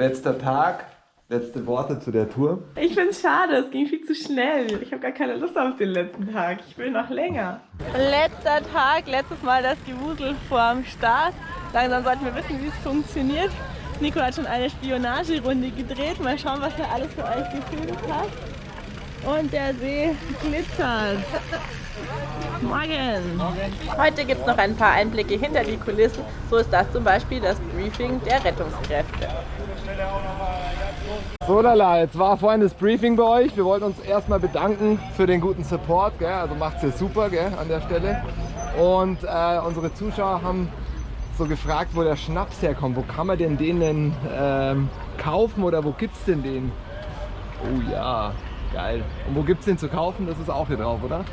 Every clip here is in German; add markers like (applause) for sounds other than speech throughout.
Letzter Tag, letzte Worte zu der Tour. Ich finde es schade, es ging viel zu schnell. Ich habe gar keine Lust auf den letzten Tag. Ich will noch länger. Letzter Tag, letztes Mal das Gewusel vorm Start. Langsam sollten wir wissen, wie es funktioniert. Nico hat schon eine Spionagerunde gedreht. Mal schauen, was er alles für euch gefilmt hat. Und der See glitzert. Morgen. Heute gibt es noch ein paar Einblicke hinter die Kulissen. So ist das zum Beispiel das Briefing der Rettungskräfte. So lala, jetzt war vorhin das Briefing bei euch. Wir wollten uns erstmal bedanken für den guten Support. Gell? Also es super gell, an der Stelle. Und äh, unsere Zuschauer haben so gefragt, wo der Schnaps herkommt. Wo kann man denn den denn ähm, kaufen oder wo gibt es denn den? Oh ja, geil. Und wo gibt es den zu kaufen? Das ist auch hier drauf, oder?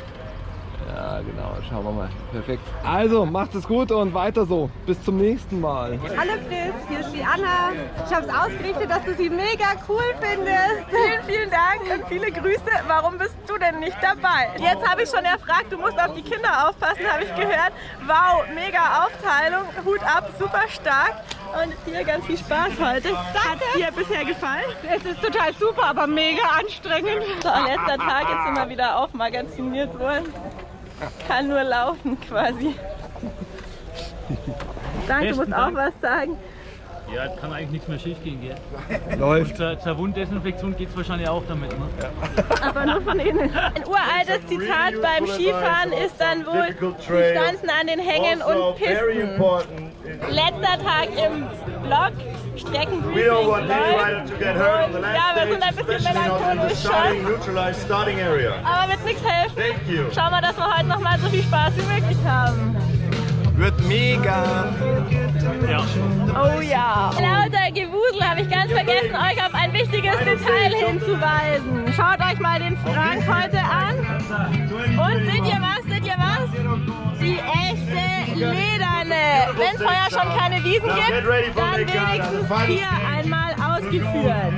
Ja, genau. Schauen wir mal. Perfekt. Also, macht es gut und weiter so. Bis zum nächsten Mal. Hallo Fritz, hier ist die Anna. Ich habe es ausgerichtet, dass du sie mega cool findest. Vielen, vielen Dank und viele Grüße. Warum bist du denn nicht dabei? Jetzt habe ich schon erfragt, du musst auf die Kinder aufpassen, habe ich gehört. Wow, mega Aufteilung. Hut ab, super stark. Und hier ganz viel Spaß heute. Hat es dir bisher gefallen? Es ist total super, aber mega anstrengend. So, letzter Tag jetzt sind wir wieder aufmagaziniert worden. Kann nur laufen quasi. Danke, du musst auch was sagen. Ja, kann eigentlich nichts mehr schief gehen, gell? Läuft. Und zur, zur Wunddesinfektion geht es wahrscheinlich auch damit, ne? Aber nur von innen. Ein uraltes Zitat beim Skifahren ist dann wohl, sie standen an den Hängen und Pisten. Letzter Tag im Block, Streckenbriefing läuft. Und ja, wir sind ein bisschen melancholisch schon. Aber wird nichts helfen. Schauen wir, dass wir heute noch mal so viel Spaß wie möglich haben. Wird mega. Ja. Oh ja. Lauter Gewusel habe ich ganz vergessen, euch auf ein wichtiges Detail hinzuweisen. Schaut euch mal den Frank heute an. Und seht ihr was? Seht ihr was? Die echte lederne. Wenn es vorher schon keine Wiesen gibt, dann wenigstens hier einmal ausgeführt.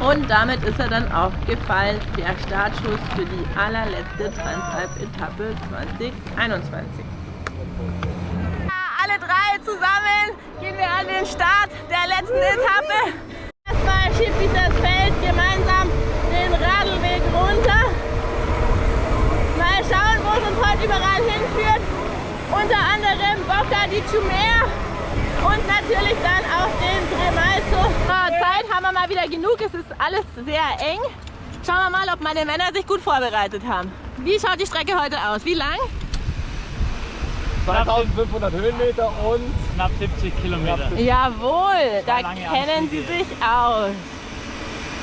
Und damit ist er dann auch gefallen, der Startschuss für die allerletzte Transalp-Etappe 2021. Alle drei zusammen gehen wir an den Start der letzten Etappe. Erstmal schiebt sich das Feld gemeinsam den Radlweg runter. Wo es uns heute überall hinführt. Unter anderem Bocca di Chumer und natürlich dann auch den Tremalzo. Zeit haben wir mal wieder genug, es ist alles sehr eng. Schauen wir mal, ob meine Männer sich gut vorbereitet haben. Wie schaut die Strecke heute aus? Wie lang? 2500 Höhenmeter und Knapp 70 Kilometer. Jawohl, da kennen sie sich aus.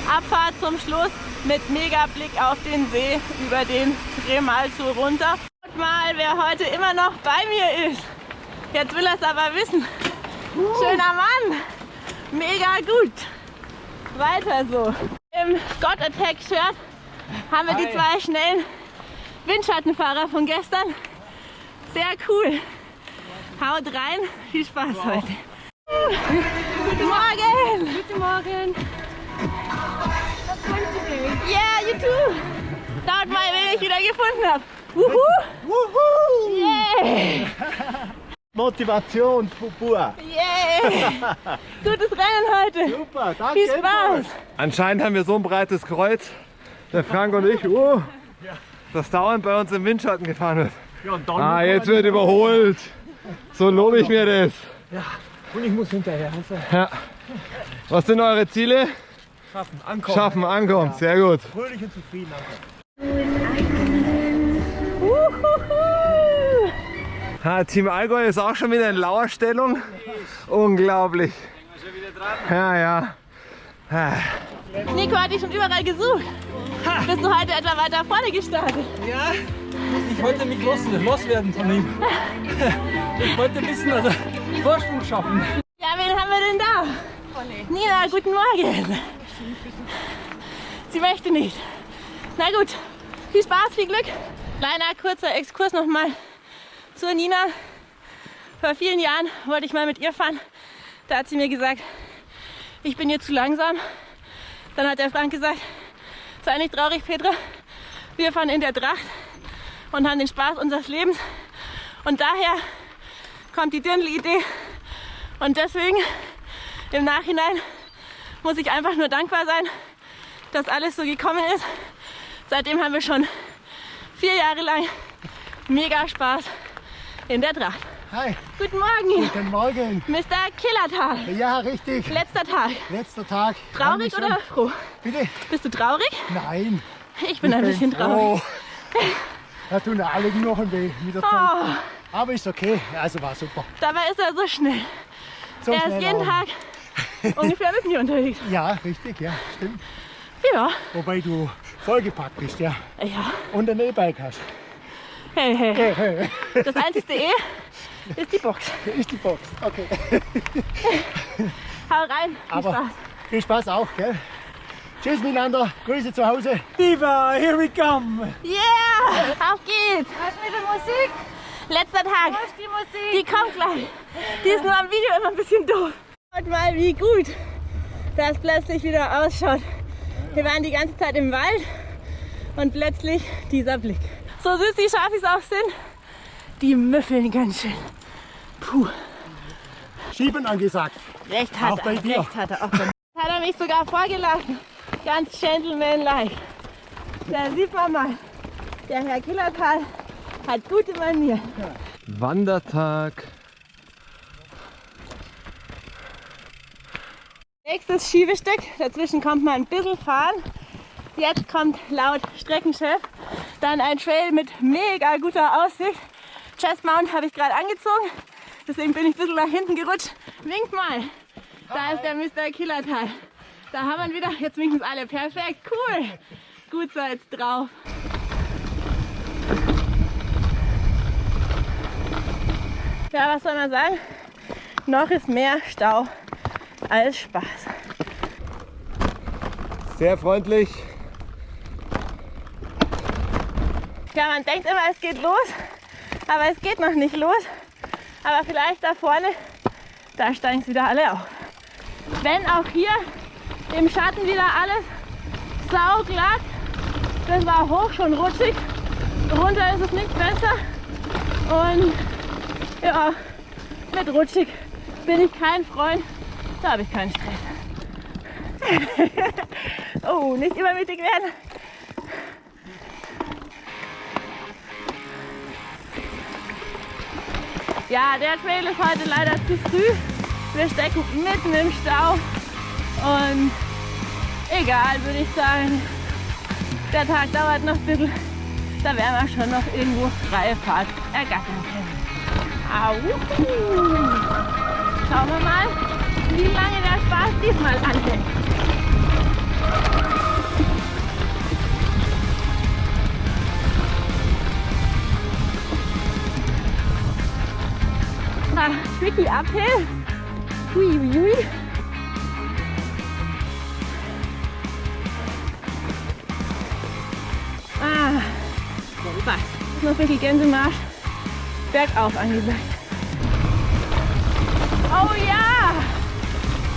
Abfahrt zum Schluss mit mega Blick auf den See über den Tremalzo runter. Schaut mal, wer heute immer noch bei mir ist. Jetzt will er es aber wissen. Schöner Mann. Mega gut. Weiter so. Im Scott Attack Shirt haben wir die zwei schnellen Windschattenfahrer von gestern. Sehr cool. Haut rein. Viel Spaß heute. Guten Morgen. Guten Morgen. Yeah, you too. Schaut mal, wen ich wieder gefunden habe. Wuhu. Wuhu! (laughs) Yeah. Motivation pur. Yeah. (laughs) Gutes Rennen heute. Super, danke. Viel Spaß. Anscheinend haben wir so ein breites Kreuz, der Frank und ich, uh, das dauernd bei uns im Windschatten gefahren wird. Ja, Ah, jetzt wird überholt. So lobe ich mir das. Und ich muss hinterher. Also Ja. Was sind eure Ziele? Schaffen, ankommen. Schaffen, ankommen. Sehr gut. Fröhlich und zufrieden. Uhuhu. Ha, Team Allgäu ist auch schon wieder in Lauerstellung. Unglaublich. Ja, ja. Ah. Nico hat dich schon überall gesucht. Bist du heute etwa weiter vorne gestartet? Ja, ich wollte mich los, loswerden von ihm. Ich wollte ein bisschen also Vorsprung schaffen. Ja, wen haben wir denn da? Nina, guten Morgen. Sie möchte nicht. Na gut, viel Spaß, viel Glück. Kleiner kurzer Exkurs nochmal zur Nina. Vor vielen Jahren wollte ich mal mit ihr fahren. Da hat sie mir gesagt, ich bin ihr zu langsam. Dann hat der Frank gesagt, sei nicht traurig, Petra. Wir fahren in der Tracht und haben den Spaß unseres Lebens. Und daher kommt die Dirndl-Idee. Und deswegen im Nachhinein muss ich einfach nur dankbar sein, dass alles so gekommen ist. Seitdem haben wir schon vier Jahre lang mega Spaß in der Tracht. Hi, Guten Morgen, guten Morgen. Mr. Killertal. Ja, richtig. Letzter Tag. Letzter Tag. Traurig oder froh? Bitte? Bist du traurig? Nein. Ich bin ein bisschen traurig. Oh. Da tun alle Knochen weh mit der Zeit. Oh, Aber ist okay. Also war super. dabei ist er so schnell. So er ist jeden auch. Tag ungefähr mit mir unterwegs. Ja, richtig, ja, stimmt. Ja, Wobei du vollgepackt bist, ja. ja. Und ein E-Bike hast. Hey, hey. Hey, hey. Das einzige E ist die Box. Ist die Box. Okay. Hau rein. Viel Aber Spaß. viel Spaß auch, gell? Tschüss miteinander. Grüße zu Hause. Diva, here we come. Yeah! Auf geht's! Was mit der Musik? Letzter Tag. Die Musik? Die kommt gleich. Die ist nur am Video immer ein bisschen doof. Schaut mal, wie gut das plötzlich wieder ausschaut. Wir waren die ganze Zeit im Wald und plötzlich dieser Blick. So süß die Schafis auch sind, die müffeln ganz schön. Puh, Schieben angesagt. recht hat Auch bei er. dir. Recht hat er auch. bei mir. Hat er mich sogar vorgelassen. Ganz gentlemanlike. Da sieht man mal, der Herr Killertal hat gute Manieren. Wandertag. Nächstes Schiebestück, dazwischen kommt man ein bisschen fahren. Jetzt kommt laut Streckenchef dann ein Trail mit mega guter Aussicht. Chest Mount habe ich gerade angezogen, deswegen bin ich ein bisschen nach hinten gerutscht. Winkt mal, da ist der Mr. Killertal. Da haben wir wieder, jetzt winken es alle, perfekt, cool. Gut jetzt drauf. Ja, was soll man sagen? Noch ist mehr Stau als Spaß. Sehr freundlich. Ja, man denkt immer, es geht los, aber es geht noch nicht los. Aber vielleicht da vorne, da steigen es wieder alle auf. Wenn auch hier im Schatten wieder alles sauglatt, das war hoch schon rutschig, runter ist es nicht besser. Und ja, mit rutschig bin ich kein Freund, da habe ich keinen Stress. (laughs) oh, nicht übermütig werden. Ja, der Trail ist heute leider zu früh. Wir stecken mitten im Stau. Und egal, würde ich sagen. Der Tag dauert noch ein bisschen. Da werden wir schon noch irgendwo freie Fahrt ergattern können. Au. Schauen wir mal, wie lange der Spaß diesmal anhält. Ah, tricky uphill. Hui, hui, hui. Ah, was? Noch ein bisschen Gänsemarsch. Bergauf angesagt. Oh ja!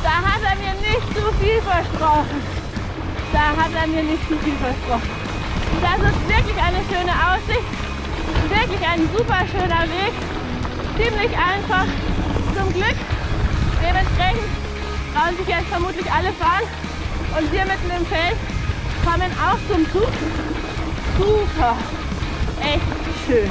Da hat er mir nicht zu viel versprochen. Da hat er mir nicht zu viel versprochen. Das ist wirklich eine schöne Aussicht. Wirklich ein super schöner Weg ziemlich einfach zum Glück. Dementsprechend trauen sich jetzt vermutlich alle fahren. Und wir mitten im Feld kommen auch zum Zug. Super. Echt schön.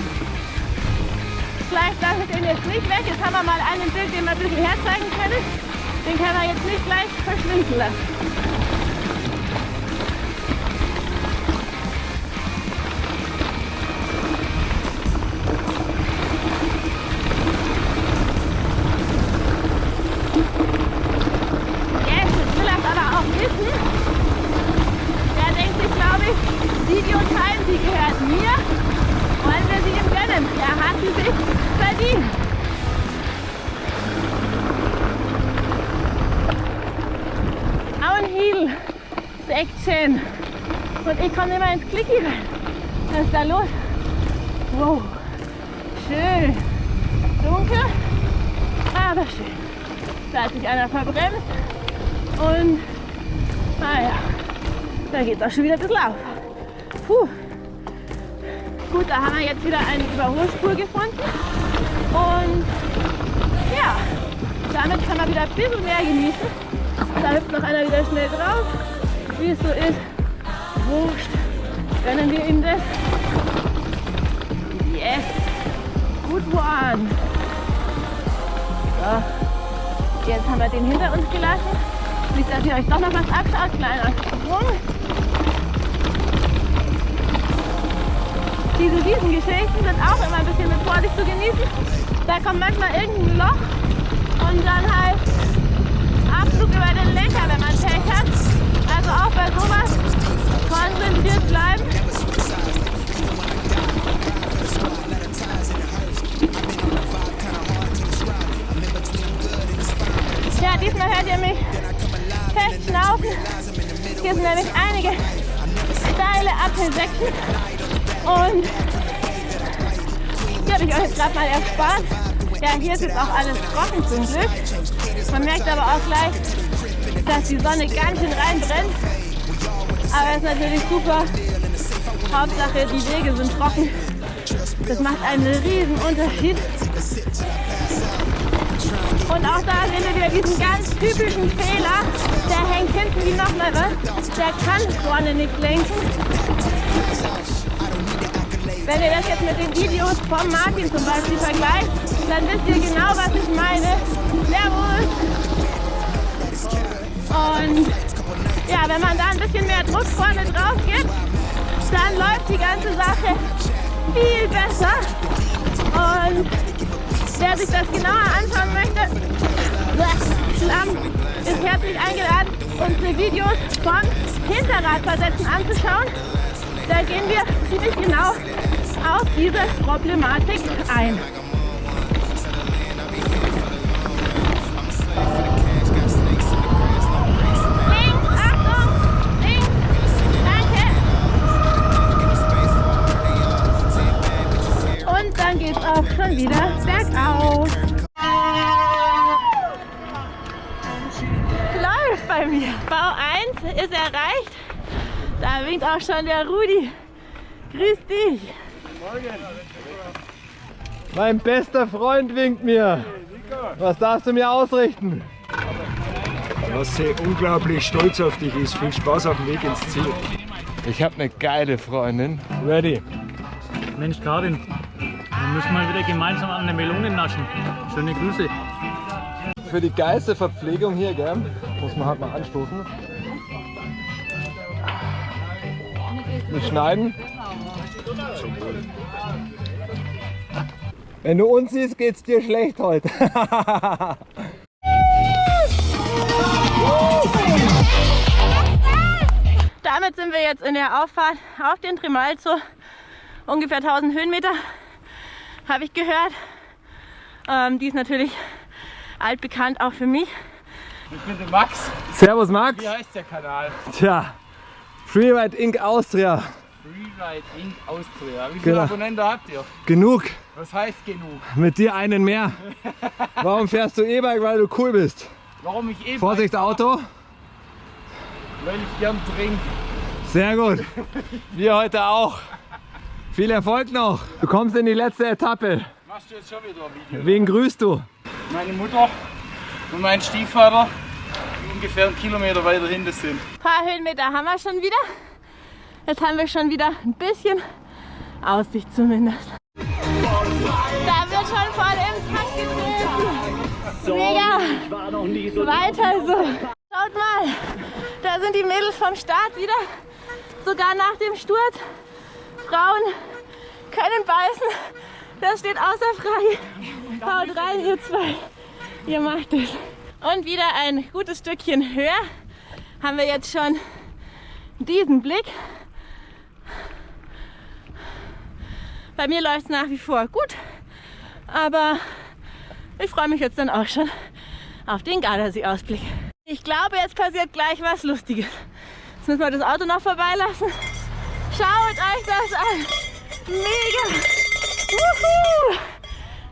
Vielleicht lasse ich den jetzt nicht weg. Jetzt haben wir mal einen Bild, den wir ein bisschen herzeigen können. Den können wir jetzt nicht gleich verschwinden lassen. Section. Und ich komme immer ins Klicki rein. Was ist da los? Wow, schön. Dunkel, aber schön. Da hat sich einer verbremst. Und naja, da geht auch schon wieder ein bisschen auf. Puh. Gut, da haben wir jetzt wieder eine Überholspur gefunden. Und ja, damit kann man wieder ein bisschen mehr genießen. Da hüpft noch einer wieder schnell drauf. Wie es so ist, wurscht, gönnen wir ihm das. Yes, good one. So, jetzt haben wir den hinter uns gelassen. Nicht, dass ihr euch doch noch was abschaut. Kleiner Sprung. Diese Riesengeschichten sind auch immer ein bisschen mit Vorsicht zu genießen. Da kommt manchmal irgendein Loch und dann halt Abflug über den Lenker, wenn man Pech hat. Also auch bei sowas konzentriert bleiben. Ja, diesmal hört ihr mich fest schnaufen. Hier sind nämlich einige steile Apfelsäckchen. Und die habe ich euch jetzt gerade mal erspart. Ja, hier ist jetzt auch alles trocken zum Glück. Man merkt aber auch gleich, dass die Sonne ganz schön reinbrennt. Aber es ist natürlich super. Hauptsache, die Wege sind trocken. Das macht einen riesen Unterschied. Und auch da sehen wir wieder diesen ganz typischen Fehler. Der hängt hinten wie nochmal was. Der kann vorne nicht lenken. Wenn ihr das jetzt mit den Videos von Martin zum Beispiel vergleicht, dann wisst ihr genau, was ich meine. Servus! Und ja, wenn man da ein bisschen mehr Druck vorne drauf gibt, dann läuft die ganze Sache viel besser. Und wer sich das genauer anschauen möchte, ist herzlich eingeladen, unsere Videos vom Hinterradversetzen anzuschauen. Da gehen wir ziemlich genau auf diese Problematik ein. Wieder bergauf. Läuft bei mir. Bau 1 ist erreicht. Da winkt auch schon der Rudi. Grüß dich. Mein bester Freund winkt mir. Was darfst du mir ausrichten? Was sie unglaublich stolz auf dich ist. Viel Spaß auf dem Weg ins Ziel. Ich habe eine geile Freundin. Ready. Mensch, Karin, wir müssen mal wieder gemeinsam an der Melone naschen. Schöne Grüße. Für die geilste Verpflegung hier, gell? Muss man halt mal anstoßen. Nicht schneiden. Wenn du uns siehst, geht's dir schlecht heute. Damit sind wir jetzt in der Auffahrt auf den Trimalzo. Ungefähr 1000 Höhenmeter, habe ich gehört. Ähm, die ist natürlich altbekannt auch für mich. Ich bin der Max. Servus Max. Wie heißt der Kanal? Tja, Freeride Inc. Austria. Freeride Inc. Austria. Wie viele Genau. Abonnenten habt ihr? Genug. Was heißt genug? Mit dir einen mehr. (laughs) Warum fährst du E-Bike? Weil du cool bist. Warum ich eben Vorsicht Auto. Weil ich gern trinke. Sehr gut. (laughs) Wir heute auch. Viel Erfolg noch. Du kommst in die letzte Etappe. Machst du jetzt schon wieder ein Video? Wen grüßt du? Meine Mutter und mein Stiefvater, die ungefähr einen Kilometer weiter hinten sind. Ein paar Höhenmeter haben wir schon wieder. Jetzt haben wir schon wieder ein bisschen Aussicht zumindest. Da wird schon voll im Takt getreten. Mega. Weiter so. Schaut mal, da sind die Mädels vom Start wieder. Sogar nach dem Sturz. Frauen können beißen. Das steht außer Frage. Haut rein, ihr zwei. Ihr macht es. Und wieder ein gutes Stückchen höher haben wir jetzt schon diesen Blick. Bei mir läuft es nach wie vor gut, aber ich freue mich jetzt dann auch schon auf den Gardasee-Ausblick. Ich glaube, jetzt passiert gleich was Lustiges. Jetzt müssen wir das Auto noch vorbeilassen. Schaut euch das an! Mega! Wuhu!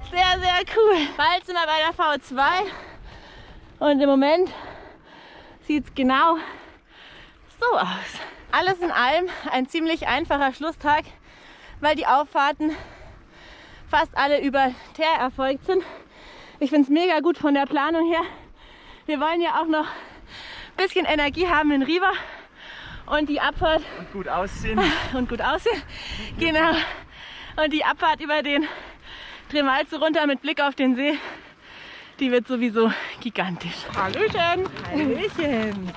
Sehr, sehr cool. Bald sind wir bei der V2 und im Moment sieht es genau so aus. Alles in allem ein ziemlich einfacher Schlusstag, weil die Auffahrten fast alle über Teer erfolgt sind. Ich finde es mega gut von der Planung her. Wir wollen ja auch noch ein bisschen Energie haben in Riva und die Abfahrt Und gut aussehen. (laughs) und gut aussehen. Genau. Und die Abfahrt über den Tremalze runter mit Blick auf den See, die wird sowieso gigantisch. Hallöchen! Hallöchen!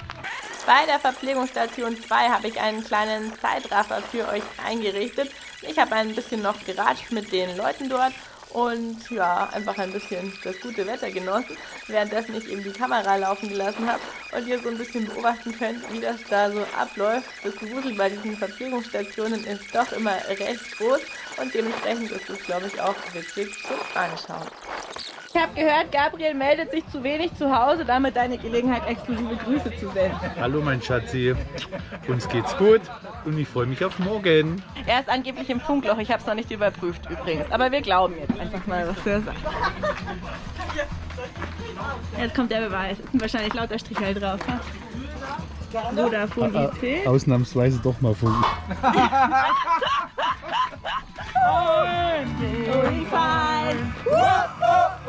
Bei der Verpflegungsstation 2 habe ich einen kleinen Zeitraffer für euch eingerichtet. Ich habe ein bisschen noch geratscht mit den Leuten dort und ja, einfach ein bisschen das gute Wetter genossen, währenddessen ich eben die Kamera laufen gelassen habe und ihr so ein bisschen beobachten könnt, wie das da so abläuft. Das Gewusel bei diesen Verpflegungsstationen ist doch immer recht groß und dementsprechend ist es, glaube ich, auch witzig zum Anschauen. Ich habe gehört, Gabriel meldet sich zu wenig zu Hause, damit deine Gelegenheit, exklusive Grüße zu senden. Hallo mein Schatzi, uns geht's gut und ich freue mich auf morgen. Er ist angeblich im Funkloch, ich habe es noch nicht überprüft übrigens. Aber wir glauben jetzt einfach mal, was er sagt. Jetzt kommt der Beweis. Es sind wahrscheinlich lauter Strichel drauf. Ne? Vodafone IT. Ausnahmsweise doch mal (laughs) Funk.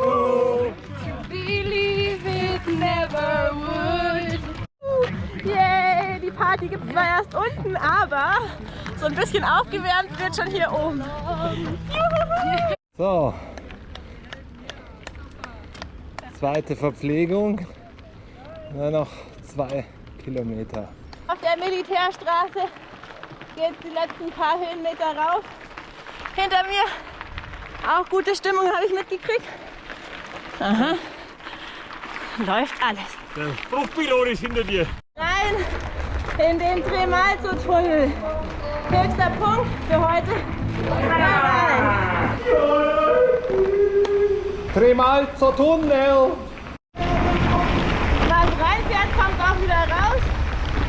Fine. Believe it never would. Yay, die Party gibt es zwar erst unten, aber so ein bisschen aufgewärmt wird schon hier oben. Juhu. So. Zweite Verpflegung. Nur noch zwei Kilometer. Auf der Militärstraße geht die letzten paar Höhenmeter rauf. Hinter mir auch gute Stimmung habe ich mitgekriegt. Aha. Läuft alles. Der Bruchpilot ist hinter dir. Rein in den Tremalzo-Tunnel. Höchster Punkt für heute. Rein. Tremalzo Tunnel! Was reinfährt, kommt auch wieder raus.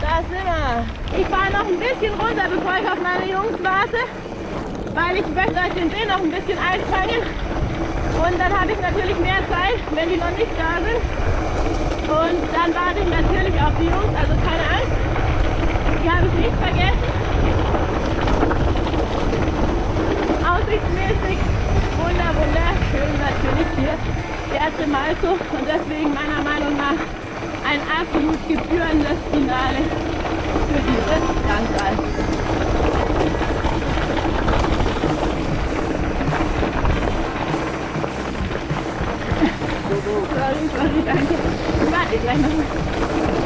Da sind wir. Ich fahre noch ein bisschen runter, bevor ich auf meine Jungs warte, weil ich möchte euch den See noch ein bisschen einfangen. Und dann habe ich natürlich mehr Zeit, wenn die noch nicht da sind. Und dann warte ich natürlich auf die Jungs, also keine Angst. Die habe ich nicht vergessen. Aussichtsmäßig wunder, wunderschön natürlich hier der Tremalzo und deswegen meiner Meinung nach ein absolut gebührendes Finale für dieses Landkreis. Sorry, sorry, danke. Warte gleich noch.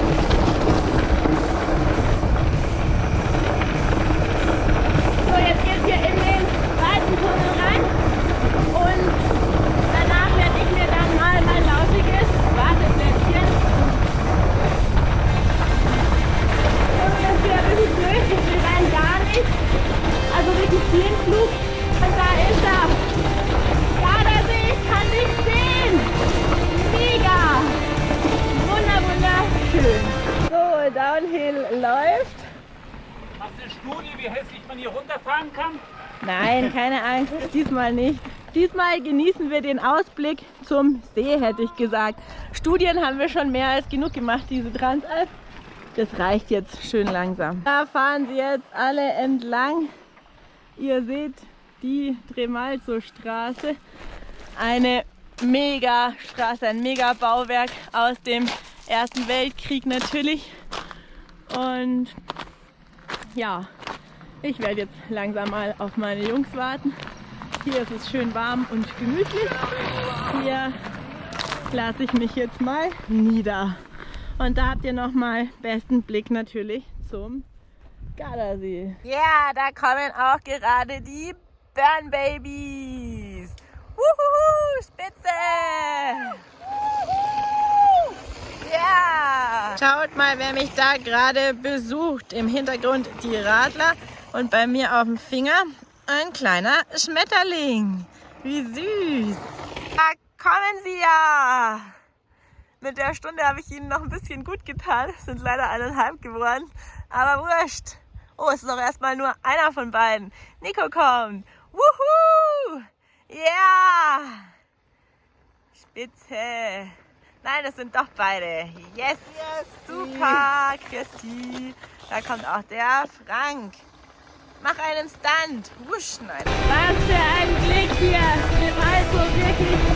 Diesmal nicht. Diesmal genießen wir den Ausblick zum See, hätte ich gesagt. Studien haben wir schon mehr als genug gemacht, diese Transalp. Das reicht jetzt schön langsam. Da fahren sie jetzt alle entlang. Ihr seht die Tremalzo-Straße. Eine Mega-Straße, ein Mega-Bauwerk aus dem Ersten Weltkrieg natürlich. Und ja, ich werde jetzt langsam mal auf meine Jungs warten. Hier ist es schön warm und gemütlich. Hier lasse ich mich jetzt mal nieder. Und da habt ihr nochmal besten Blick natürlich zum Gardasee. Ja, da kommen auch gerade die Burn Babies. Wuhu, Spitze! Ja! Schaut mal, wer mich da gerade besucht. Im Hintergrund die Radler und bei mir auf dem Finger ein kleiner Schmetterling. Wie süß! Da kommen sie ja! Mit der Stunde habe ich ihnen noch ein bisschen gut getan. Es sind leider eineinhalb geworden. Aber wurscht. Oh, es ist doch erstmal nur einer von beiden. Nico kommt. Wuhu! Ja! Spitze. Nein, das sind doch beide. Yes! Super, Christi. Da kommt auch der Frank. Mach einen Stunt. Wusch, nein. Was für ein Blick hier. Also wirklich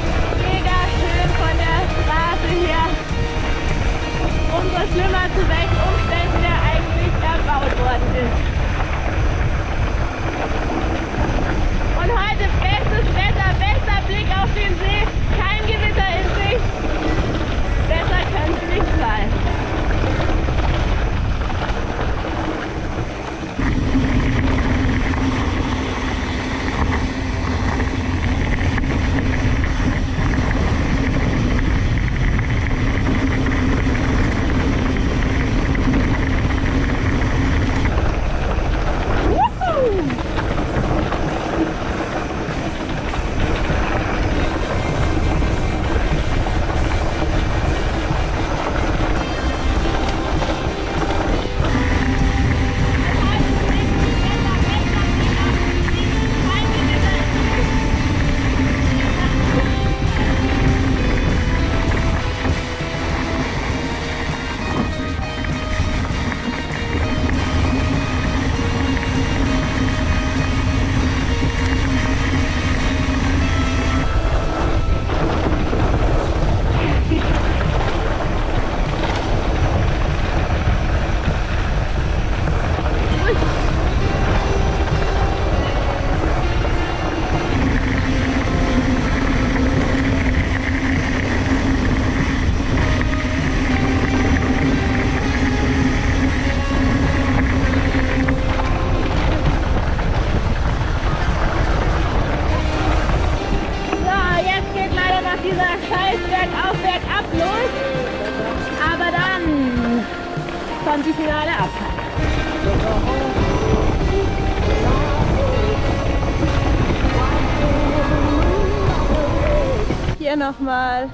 nochmal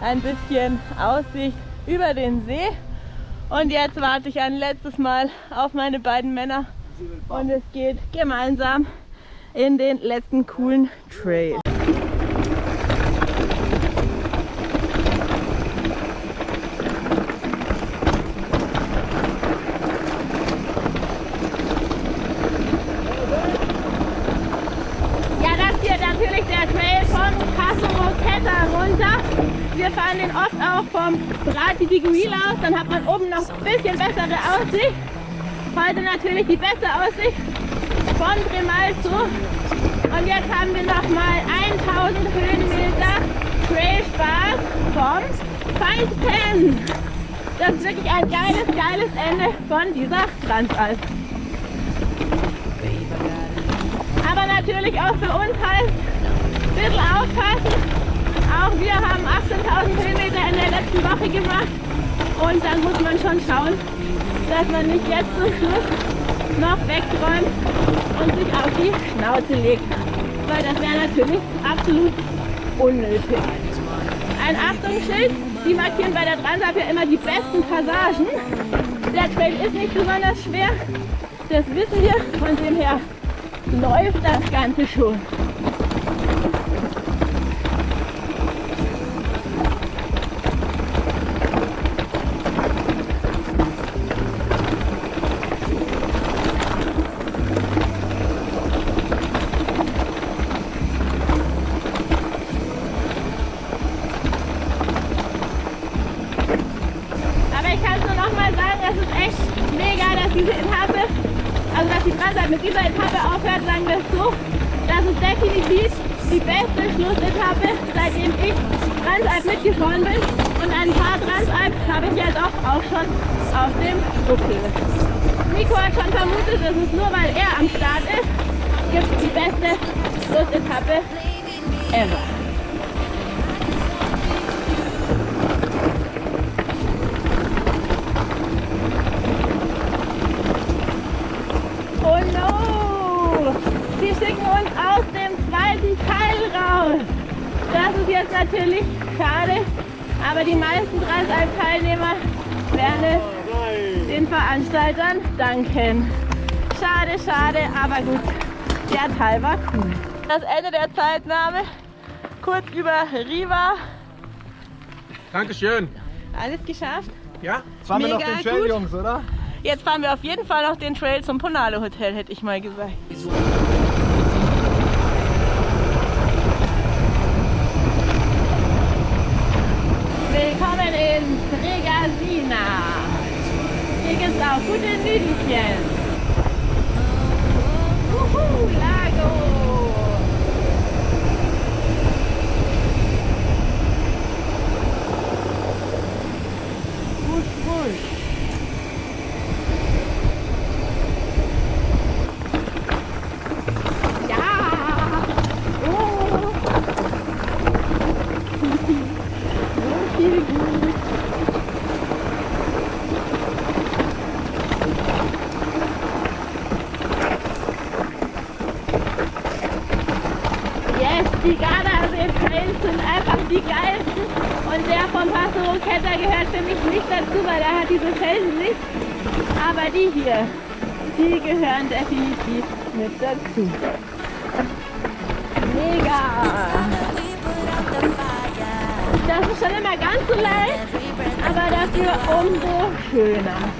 ein bisschen Aussicht über den See. Und jetzt warte ich ein letztes Mal auf meine beiden Männer. Und es geht gemeinsam in den letzten coolen Trail. Ja, das hier natürlich der Trail vom Passo Roqueta runter. Wir fahren den oft auch vom Di Guil aus, dann hat man oben noch ein bisschen bessere Aussicht. Heute natürlich die beste Aussicht von Tremalzo. Und jetzt haben wir noch mal 1000 Höhenmeter Trailspaß vom Feinden. Das ist wirklich ein geiles, geiles Ende von dieser Transalp. Aber natürlich auch für uns heißt, ein bisschen aufpassen. Auch wir haben 18.000 Höhenmeter in der letzten Woche gemacht. Und dann muss man schon schauen, dass man nicht jetzt zum Schluss noch wegräumt und sich auf die Schnauze legt. Weil das wäre natürlich absolut unnötig. Ein Achtungsschild, die markieren bei der Transalp ja immer die besten Passagen. Der Trail ist nicht besonders schwer, das wissen wir. Von dem her läuft das Ganze schon. Natürlich schade, aber die meisten Transalp-Teilnehmer werden es den Veranstaltern danken. Schade, schade, aber gut. Der Teil war cool. Das Ende der Zeitnahme, kurz über Riva. Dankeschön. Alles geschafft. Ja? Jetzt fahren wir noch Mega den Trail, gut. Jungs, oder? Jetzt fahren wir auf jeden Fall noch den Trail zum Ponale Hotel, hätte ich mal gesagt. Hier gibt's auch gute Nüdelchen. Wuhu, Lago. Wusch, wusch. Ja. Oh. So viel gut. Yes, die Gardasee-Trails sind einfach die geilsten. Und der vom Passo Roqueta gehört für mich nicht dazu, weil er hat diese Felsen nicht. Aber die hier, die gehören definitiv mit dazu. Mega! Das ist schon immer ganz so leicht, aber dafür umso schöner.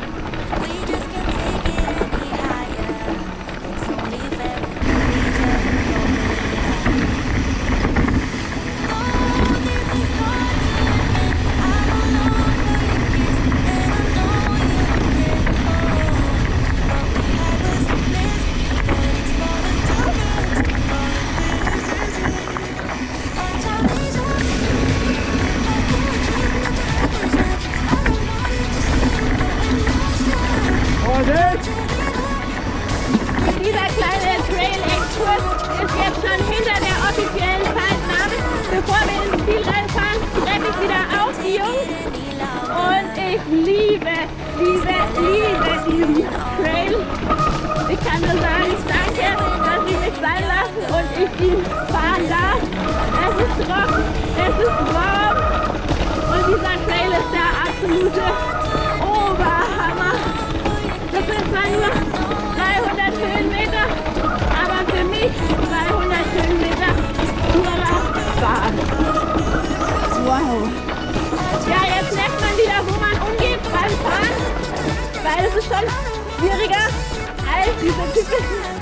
Typischen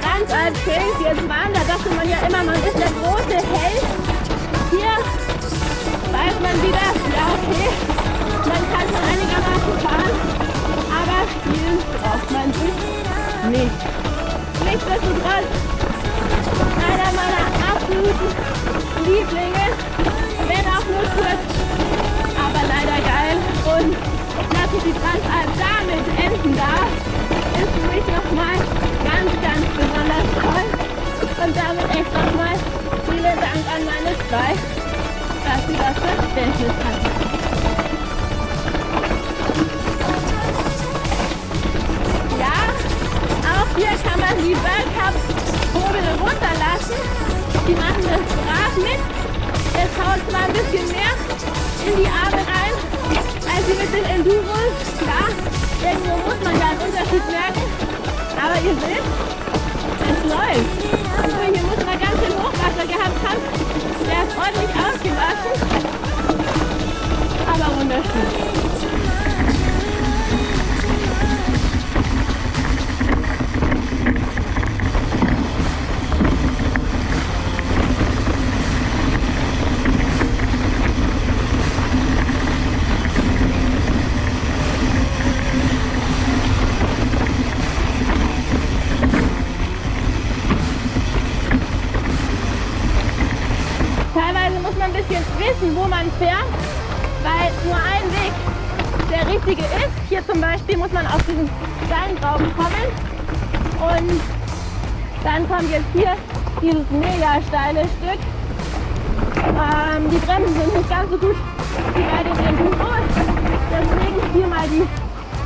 Transalp-Trails. Jetzt waren, da dachte man ja immer, man ist der große Held. Hier weiß man wieder, ja okay, man kann schon einigermaßen fahren, aber spielen braucht man sich nicht. Nichtsdestotrotz, einer meiner absoluten Lieblinge, wenn auch nur kurz, aber leider geil. Und dass ich die Transalp damit enden darf, ist für mich nochmal ganz, ganz besonders toll. Und damit echt nochmal vielen Dank an meine zwei, dass sie das Verständnis hatten. Ja, auch hier kann man die Bergcup-Hobel runterlassen. Die machen das brav mit. Es haut zwar ein bisschen mehr in die Arme rein, als sie mit den Enduros. Klar, irgendwo muss man da einen Unterschied merken. Aber ihr seht, es läuft. Jetzt hier dieses mega steile Stück. Ähm, die Bremsen sind nicht ganz so gut wie bei den Enduros, deswegen hier mal die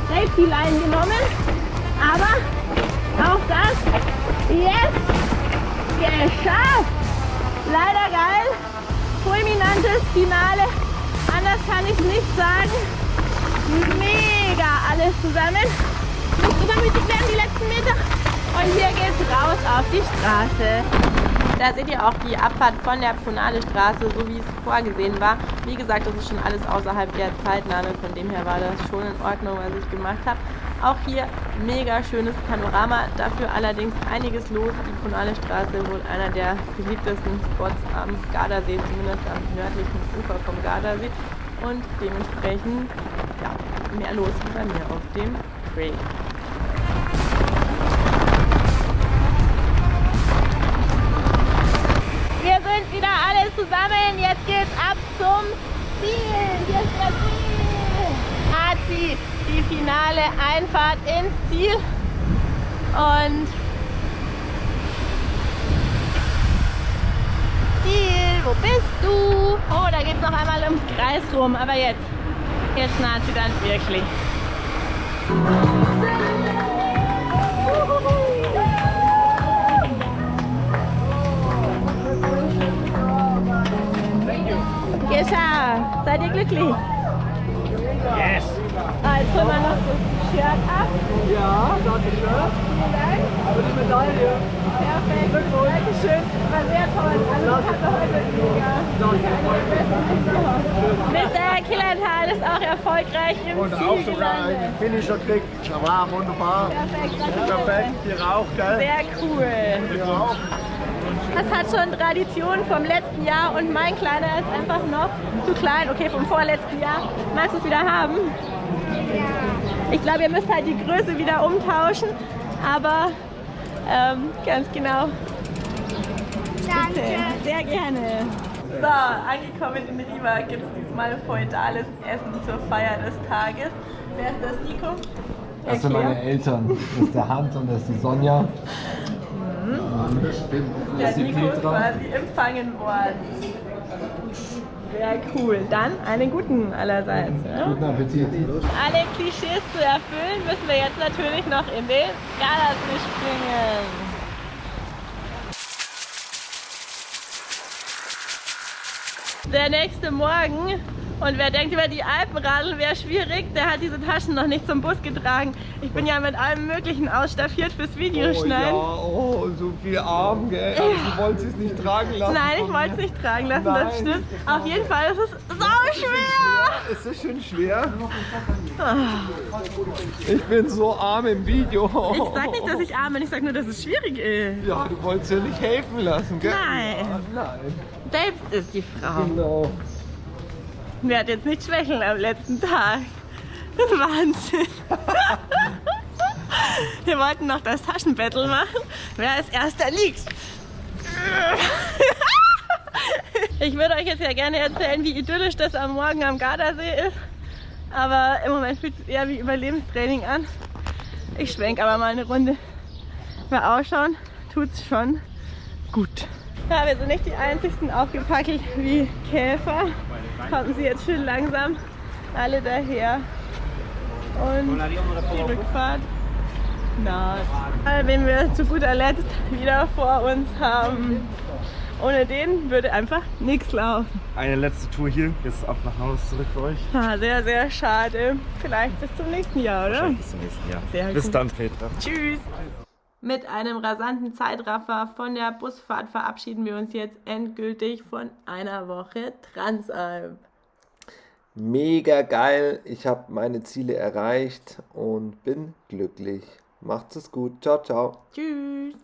Safety Line genommen. Aber auch das jetzt geschafft! Leider geil. Fulminantes Finale. Anders kann ich nicht sagen. Mega alles zusammen. Nicht übermütig werden die letzten Meter. Und hier geht's raus auf die Straße. Da seht ihr auch die Abfahrt von der Ponale Straße, so wie es vorgesehen war. Wie gesagt, das ist schon alles außerhalb der Zeitnahme, von dem her war das schon in Ordnung, was ich gemacht habe. Auch hier mega schönes Panorama, dafür allerdings einiges los. Die Ponale Straße wohl einer der beliebtesten Spots am Gardasee, zumindest am nördlichen Ufer vom Gardasee. Und dementsprechend ja, mehr los bei mir auf dem Trail. Zusammen. Jetzt geht's ab zum Ziel. Hier ist das Ziel. Nazi, die finale Einfahrt ins Ziel. Und Ziel, wo bist du? Oh, da geht's noch einmal ums Kreis rum. Aber jetzt, jetzt Nazi dann wirklich. Geschafft! Seid ihr glücklich? Yes! Ah, jetzt holen wir noch das Shirt ab. Ja, danke schön. Vielen Dank. Aber die Medaille. Perfekt. Dankeschön. War sehr toll. Also das hat heute mega. Mr. Killenthal ist auch erfolgreich im Und Ziel auch sogar gelandet. einen Finisher kriegt. Ja, war wunderbar. Perfekt, danke. Perfekt, die Rauch, gell? Sehr cool. Rauch. Das hat schon Tradition vom letzten Jahr und mein Kleiner ist einfach noch zu klein. Okay, vom vorletzten Jahr. Magst du es wieder haben? Ich glaube, ihr müsst halt die Größe wieder umtauschen, aber ähm, ganz genau. Danke. Sehr gerne. So, angekommen in Riva gibt es diesmal feudales Essen zur Feier des Tages. Wer ist das, Nico? Das sind meine Eltern. Das ist der Hans und das ist die Sonja. Der Nico ist quasi empfangen worden. Sehr cool. Dann einen guten allerseits. Ja? Guten Appetit. Alle Klischees zu erfüllen, müssen wir jetzt natürlich noch in den Gardasee springen. Der nächste Morgen und wer denkt über die Alpenradl wäre schwierig, der hat diese Taschen noch nicht zum Bus getragen. Ich bin ja mit allem möglichen ausstaffiert fürs Oh Videoschneiden. oh, so viel Arm, gell? Aber du wolltest es nicht tragen lassen. Nein, ich wollte es nicht tragen lassen, das Nein. stimmt. Auf jeden Fall ist es sau schwer. Ist das schon schwer? Ich bin so arm im Video. Ich sag nicht, dass ich arm bin, ich sag nur, dass es schwierig ist. Ja, du wolltest ja nicht helfen lassen, gell? Nein. Ja, nein. Selbst ist die Frau. Genau. Wer hat jetzt nicht schwächeln am letzten Tag? (laughs) Wahnsinn. (laughs) Wir wollten noch das Taschenbattle machen, wer als erster liegt. (laughs) Ich würde euch jetzt ja gerne erzählen, wie idyllisch das am Morgen am Gardasee ist. Aber im Moment fühlt es eher wie Überlebenstraining an. Ich schwenk aber mal eine Runde. Wer ausschauen, tut's schon gut. Ja, wir sind nicht die einzigsten aufgepackelt wie Käfer. Kommen sie jetzt schön langsam alle daher. Und die Rückfahrt naht. Wen wir zu guter Letzt wieder vor uns haben. Ohne den würde einfach nichts laufen. Eine letzte Tour hier, jetzt ab nach Hause zurück für euch. Ah, sehr, sehr schade. Vielleicht bis zum nächsten Jahr, oder? Bis zum nächsten Jahr. Sehr Bis gut. dann, Petra. Tschüss. Mit einem rasanten Zeitraffer von der Busfahrt verabschieden wir uns jetzt endgültig von einer Woche Transalp. Mega geil. Ich habe meine Ziele erreicht und bin glücklich. Macht's es gut. Ciao, ciao. Tschüss.